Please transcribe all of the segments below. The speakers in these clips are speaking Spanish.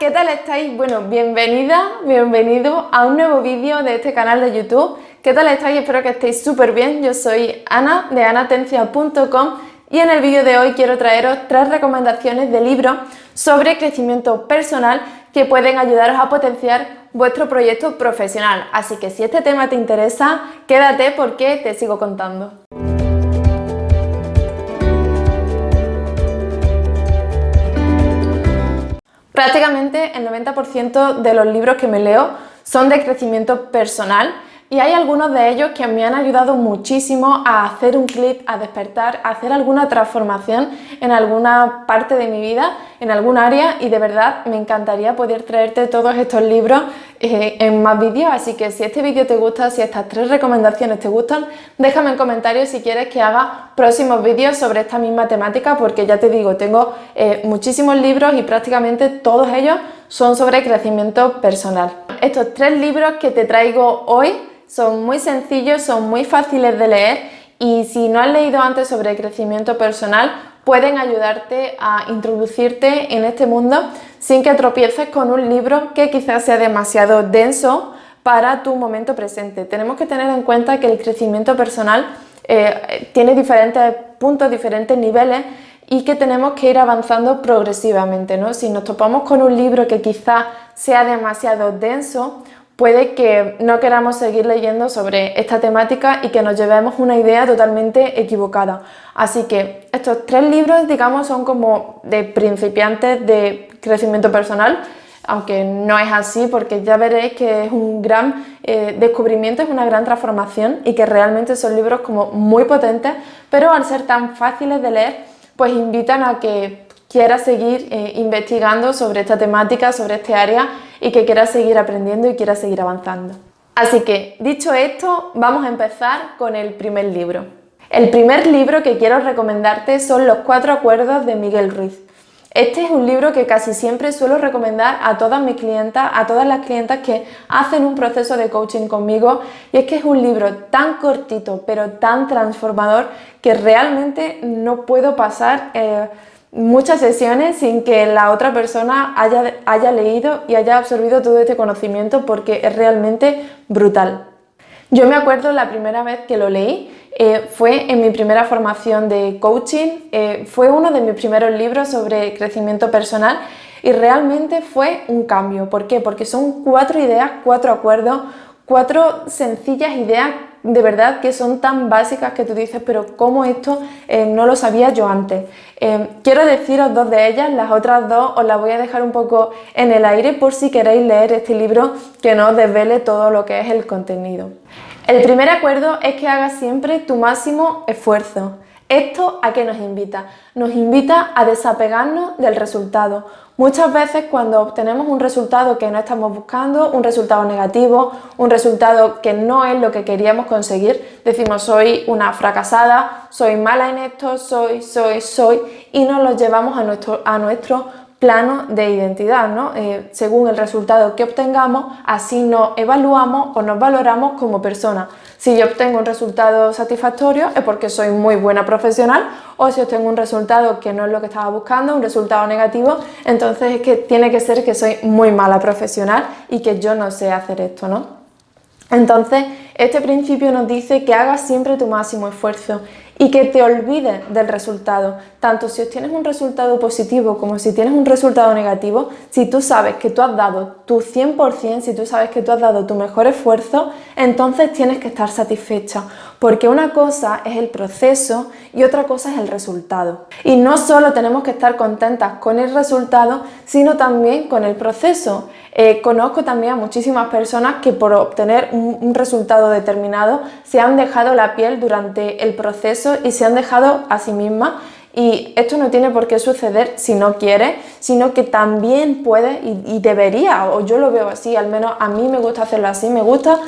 ¿qué tal estáis? Bueno, bienvenida, bienvenido a un nuevo vídeo de este canal de YouTube. ¿Qué tal estáis? Espero que estéis súper bien. Yo soy Ana de anatencia.com y en el vídeo de hoy quiero traeros tres recomendaciones de libros sobre crecimiento personal que pueden ayudaros a potenciar vuestro proyecto profesional. Así que si este tema te interesa, quédate porque te sigo contando. Prácticamente el 90% de los libros que me leo son de crecimiento personal y hay algunos de ellos que me han ayudado muchísimo a hacer un clip, a despertar, a hacer alguna transformación en alguna parte de mi vida, en algún área y de verdad me encantaría poder traerte todos estos libros eh, en más vídeos, así que si este vídeo te gusta, si estas tres recomendaciones te gustan, déjame en comentarios si quieres que haga próximos vídeos sobre esta misma temática porque ya te digo, tengo eh, muchísimos libros y prácticamente todos ellos son sobre crecimiento personal. Estos tres libros que te traigo hoy son muy sencillos, son muy fáciles de leer y si no has leído antes sobre crecimiento personal pueden ayudarte a introducirte en este mundo sin que tropieces con un libro que quizás sea demasiado denso para tu momento presente. Tenemos que tener en cuenta que el crecimiento personal eh, tiene diferentes puntos, diferentes niveles y que tenemos que ir avanzando progresivamente. ¿no? Si nos topamos con un libro que quizás sea demasiado denso puede que no queramos seguir leyendo sobre esta temática y que nos llevemos una idea totalmente equivocada. Así que estos tres libros, digamos, son como de principiantes de crecimiento personal, aunque no es así porque ya veréis que es un gran eh, descubrimiento, es una gran transformación y que realmente son libros como muy potentes, pero al ser tan fáciles de leer, pues invitan a que quieras seguir eh, investigando sobre esta temática, sobre este área y que quieras seguir aprendiendo y quieras seguir avanzando. Así que, dicho esto, vamos a empezar con el primer libro. El primer libro que quiero recomendarte son Los Cuatro Acuerdos de Miguel Ruiz. Este es un libro que casi siempre suelo recomendar a todas mis clientas, a todas las clientas que hacen un proceso de coaching conmigo y es que es un libro tan cortito pero tan transformador que realmente no puedo pasar eh, muchas sesiones sin que la otra persona haya, haya leído y haya absorbido todo este conocimiento porque es realmente brutal. Yo me acuerdo la primera vez que lo leí, eh, fue en mi primera formación de coaching, eh, fue uno de mis primeros libros sobre crecimiento personal y realmente fue un cambio. ¿Por qué? Porque son cuatro ideas, cuatro acuerdos, cuatro sencillas ideas de verdad que son tan básicas que tú dices, pero ¿cómo esto eh, no lo sabía yo antes? Eh, quiero deciros dos de ellas, las otras dos os las voy a dejar un poco en el aire por si queréis leer este libro que no os desvele todo lo que es el contenido. El primer acuerdo es que hagas siempre tu máximo esfuerzo. ¿Esto a qué nos invita? Nos invita a desapegarnos del resultado. Muchas veces cuando obtenemos un resultado que no estamos buscando, un resultado negativo, un resultado que no es lo que queríamos conseguir, decimos soy una fracasada, soy mala en esto, soy, soy, soy y nos lo llevamos a nuestro, a nuestro plano de identidad, ¿no? Eh, según el resultado que obtengamos, así nos evaluamos o nos valoramos como persona. Si yo obtengo un resultado satisfactorio es porque soy muy buena profesional o si obtengo un resultado que no es lo que estaba buscando, un resultado negativo, entonces es que tiene que ser que soy muy mala profesional y que yo no sé hacer esto, ¿no? Entonces, este principio nos dice que hagas siempre tu máximo esfuerzo y que te olvides del resultado. Tanto si obtienes un resultado positivo como si tienes un resultado negativo, si tú sabes que tú has dado tu 100%, si tú sabes que tú has dado tu mejor esfuerzo, entonces tienes que estar satisfecha. Porque una cosa es el proceso y otra cosa es el resultado. Y no solo tenemos que estar contentas con el resultado, sino también con el proceso. Eh, conozco también a muchísimas personas que por obtener un, resultado determinado se han dejado la piel durante el proceso y se han dejado a sí mismas y esto no tiene por qué suceder si no quiere, sino que también puede y, debería, o yo lo veo así, al menos a mí me gusta hacerlo así, me gusta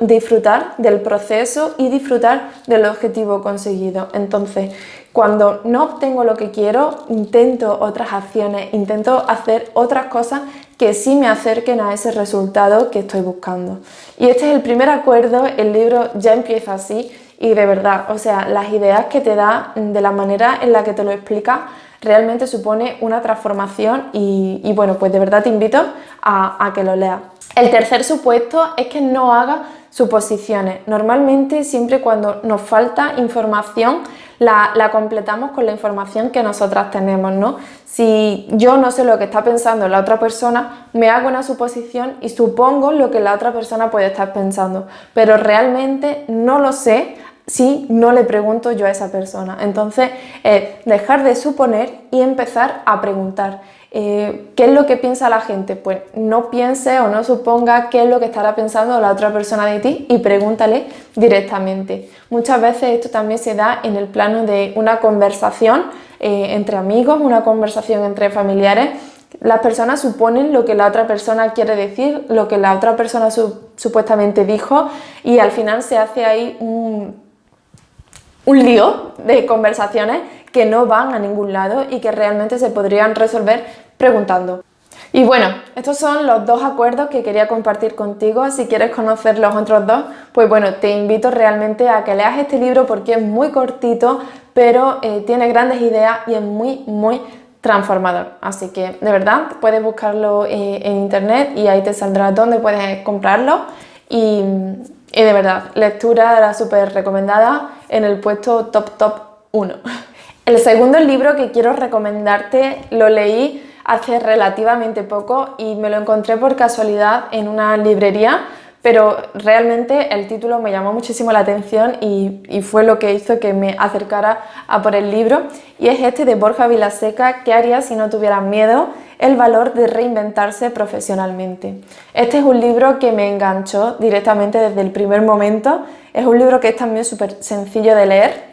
disfrutar del proceso y disfrutar del objetivo conseguido. Entonces, cuando no obtengo lo que quiero, intento otras acciones, intento hacer otras cosas que sí me acerquen a ese resultado que estoy buscando. Y este es el primer acuerdo, el libro ya empieza así y de verdad, o sea, las ideas que te da, de la manera en la que te lo explica, realmente supone una transformación y, bueno, pues de verdad te invito a, a que lo leas. El tercer supuesto es que no haga suposiciones. Normalmente siempre cuando nos falta información la, completamos con la información que nosotras tenemos, ¿no? Si yo no sé lo que está pensando la otra persona, me hago una suposición y supongo lo que la otra persona puede estar pensando, pero realmente no lo sé si no le pregunto yo a esa persona. Entonces, dejar de suponer y empezar a preguntar. Eh, ¿Qué es lo que piensa la gente? Pues no piense o no suponga qué es lo que estará pensando la otra persona de ti y pregúntale directamente. Muchas veces esto también se da en el plano de una conversación eh, entre amigos, una conversación entre familiares. Las personas suponen lo que la otra persona quiere decir, lo que la otra persona supuestamente dijo y al final se hace ahí un un lío de conversaciones que no van a ningún lado y que realmente se podrían resolver preguntando. Y bueno, estos son los dos acuerdos que quería compartir contigo. Si quieres conocer los otros dos, pues bueno, te invito realmente a que leas este libro porque es muy cortito, pero eh, tiene grandes ideas y es muy, muy transformador. Así que, de verdad, puedes buscarlo eh, en internet y ahí te saldrá dónde puedes comprarlo. Y, y de verdad, lectura súper recomendada en el puesto top top 1. El segundo libro que quiero recomendarte lo leí hace relativamente poco y me lo encontré por casualidad en una librería, pero realmente el título me llamó muchísimo la atención y, fue lo que hizo que me acercara a por el libro y es este de Borja Vilaseca, ¿Qué harías si no tuvieras miedo? El valor de reinventarse profesionalmente. Este es un libro que me enganchó directamente desde el primer momento. Es un libro que es también súper sencillo de leer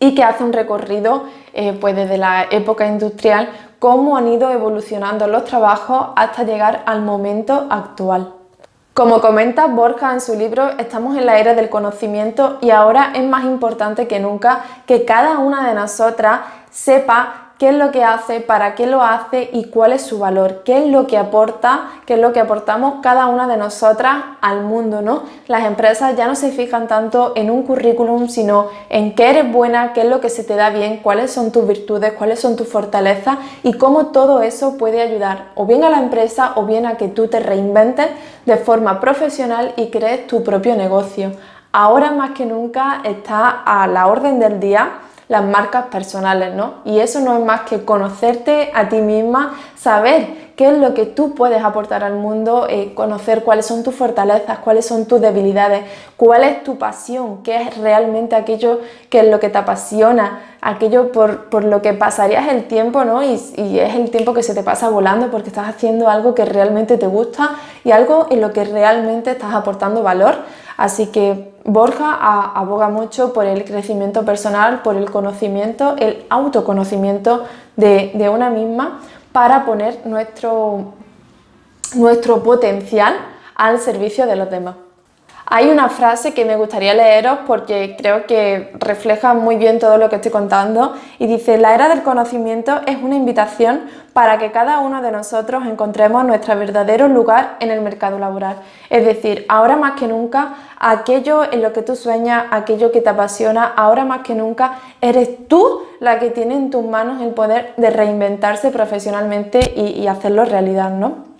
y que hace un recorrido eh, pues desde la época industrial, cómo han ido evolucionando los trabajos hasta llegar al momento actual. Como comenta Borja en su libro, estamos en la era del conocimiento y ahora es más importante que nunca que cada una de nosotras sepa qué es lo que hace, para qué lo hace y cuál es su valor, qué es lo que aporta, qué es lo que aportamos cada una de nosotras al mundo, ¿no? Las empresas ya no se fijan tanto en un currículum, sino en qué eres buena, qué es lo que se te da bien, cuáles son tus virtudes, cuáles son tus fortalezas y cómo todo eso puede ayudar o bien a la empresa o bien a que tú te reinventes de forma profesional y crees tu propio negocio. Ahora más que nunca está a la orden del día las marcas personales, ¿no? Y eso no es más que conocerte a ti misma, saber qué es lo que tú puedes aportar al mundo, eh, conocer cuáles son tus fortalezas, cuáles son tus debilidades, cuál es tu pasión, qué es realmente aquello que es lo que te apasiona, aquello por, lo que pasarías el tiempo, ¿no? Y es el tiempo que se te pasa volando porque estás haciendo algo que realmente te gusta y algo en lo que realmente estás aportando valor. Así que Borja aboga mucho por el crecimiento personal, por el conocimiento, el autoconocimiento de, una misma para poner nuestro, nuestro potencial al servicio de los demás. Hay una frase que me gustaría leeros porque creo que refleja muy bien todo lo que estoy contando y dice la era del conocimiento es una invitación para que cada uno de nosotros encontremos nuestro verdadero lugar en el mercado laboral. Es decir, ahora más que nunca, aquello en lo que tú sueñas, aquello que te apasiona, ahora más que nunca eres tú la que tiene en tus manos el poder de reinventarse profesionalmente y, hacerlo realidad, ¿no?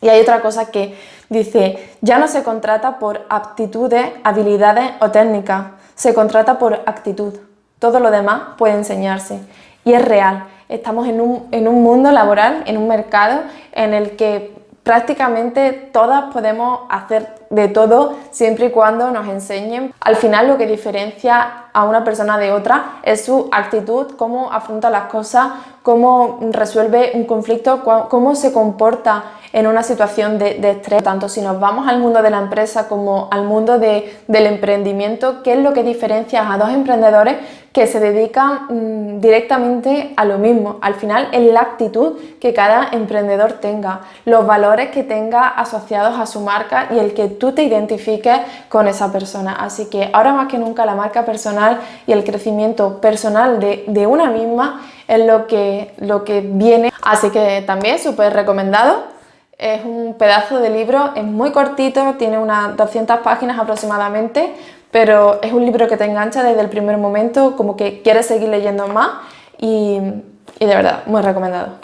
Y hay otra cosa que dice, ya no se contrata por aptitudes, habilidades o técnicas, se contrata por actitud. Todo lo demás puede enseñarse. Y es real, estamos en un, en un mundo laboral, en un mercado en el que prácticamente todas podemos hacer de todo siempre y cuando nos enseñen. Al final lo que diferencia a una persona de otra es su actitud, cómo afronta las cosas, cómo resuelve un conflicto, cómo se comporta en una situación de, estrés. Tanto si nos vamos al mundo de la empresa como al mundo del emprendimiento, ¿qué es lo que diferencia a dos emprendedores que se dedican mm, directamente a lo mismo? Al final es la actitud que cada emprendedor tenga, los valores que tenga asociados a su marca y el que tú te identifiques con esa persona. Así que ahora más que nunca la marca personal y el crecimiento personal de, de una misma es lo que, lo que viene. Así que también súper recomendado es un pedazo de libro, es muy cortito, tiene unas 200 páginas aproximadamente, pero es un libro que te engancha desde el primer momento, como que quieres seguir leyendo más y, de verdad, muy recomendado.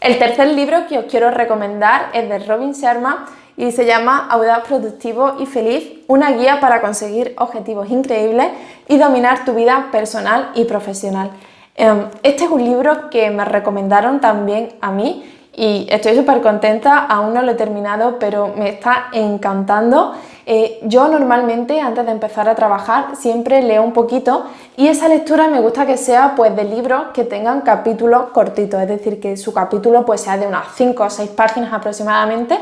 El tercer libro que os quiero recomendar es de Robin Sharma y se llama Audaz Productivo y Feliz, una guía para conseguir objetivos increíbles y dominar tu vida personal y profesional. Em, este es un libro que me recomendaron también a mí y estoy súper contenta, aún no lo he terminado, pero me está encantando. Eh, yo normalmente antes de empezar a trabajar siempre leo un poquito y esa lectura me gusta que sea pues de libros que tengan capítulos cortitos, es decir, que su capítulo pues sea de unas 5 o 6 páginas aproximadamente.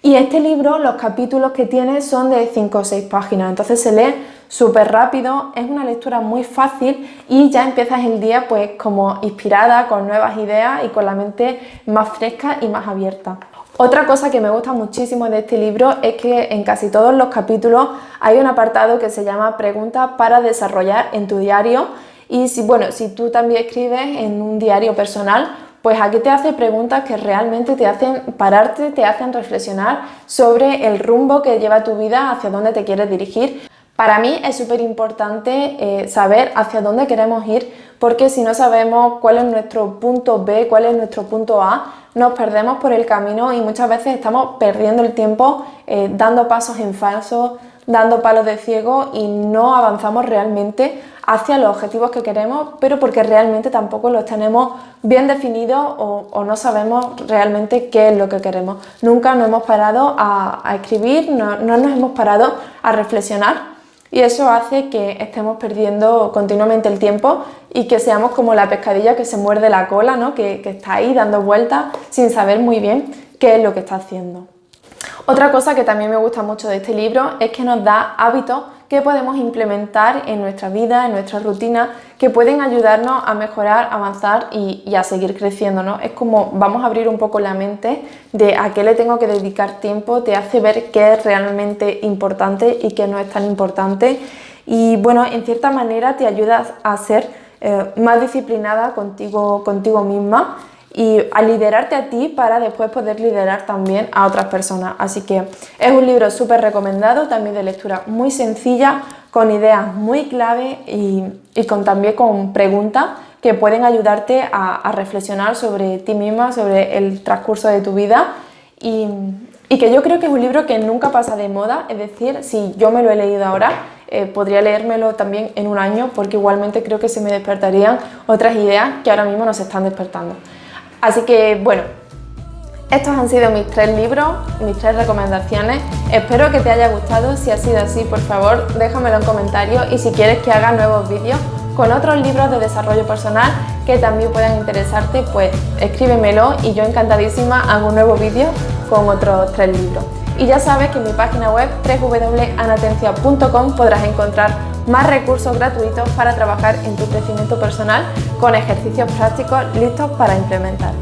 Y este libro, los capítulos que tiene son de 5 o 6 páginas, entonces se lee súper rápido, es una lectura muy fácil y ya empiezas el día pues como inspirada, con nuevas ideas y con la mente más fresca y más abierta. Otra cosa que me gusta muchísimo de este libro es que en casi todos los capítulos hay un apartado que se llama preguntas para desarrollar en tu diario y si, bueno, si tú también escribes en un diario personal, pues aquí te hace preguntas que realmente te hacen pararte, te hacen reflexionar sobre el rumbo que lleva tu vida, hacia dónde te quieres dirigir. Para mí es súper importante eh, saber hacia dónde queremos ir porque si no sabemos cuál es nuestro punto B, cuál es nuestro punto A, nos perdemos por el camino y muchas veces estamos perdiendo el tiempo eh, dando pasos en falso, dando palos de ciego y no avanzamos realmente hacia los objetivos que queremos, pero porque realmente tampoco los tenemos bien definidos o, no sabemos realmente qué es lo que queremos. Nunca nos hemos parado a, escribir, no, nos hemos parado a reflexionar y eso hace que estemos perdiendo continuamente el tiempo y que seamos como la pescadilla que se muerde la cola, ¿no? que, que está ahí dando vueltas sin saber muy bien qué es lo que está haciendo. Otra cosa que también me gusta mucho de este libro es que nos da hábitos que podemos implementar en nuestra vida, en nuestra rutina, que pueden ayudarnos a mejorar, avanzar y, a seguir creciendo. ¿no? Es como vamos a abrir un poco la mente de a qué le tengo que dedicar tiempo, te hace ver qué es realmente importante y qué no es tan importante. Y bueno, en cierta manera te ayuda a ser eh, más disciplinada contigo, contigo misma y a liderarte a ti para después poder liderar también a otras personas. Así que es un libro súper recomendado, también de lectura muy sencilla, con ideas muy clave y, con, también con preguntas que pueden ayudarte a, reflexionar sobre ti misma, sobre el transcurso de tu vida y, que yo creo que es un libro que nunca pasa de moda, es decir, si yo me lo he leído ahora, eh, podría leérmelo también en un año porque igualmente creo que se me despertarían otras ideas que ahora mismo nos están despertando. Así que bueno, estos han sido mis tres libros, mis tres recomendaciones. Espero que te haya gustado. Si ha sido así, por favor, déjamelo en comentarios y si quieres que haga nuevos vídeos con otros libros de desarrollo personal que también puedan interesarte, pues escríbemelo y yo encantadísima hago un nuevo vídeo con otros tres libros. Y ya sabes que en mi página web www.anatencia.com podrás encontrar más recursos gratuitos para trabajar en tu crecimiento personal con ejercicios prácticos listos para implementar.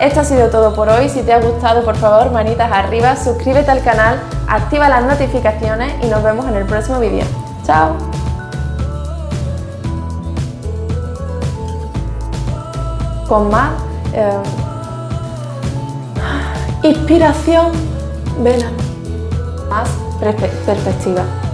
Esto ha sido todo por hoy, si te ha gustado por favor manitas arriba, suscríbete al canal, activa las notificaciones y nos vemos en el próximo vídeo. ¡Chao! Con más eh, inspiración, ven más perspectiva.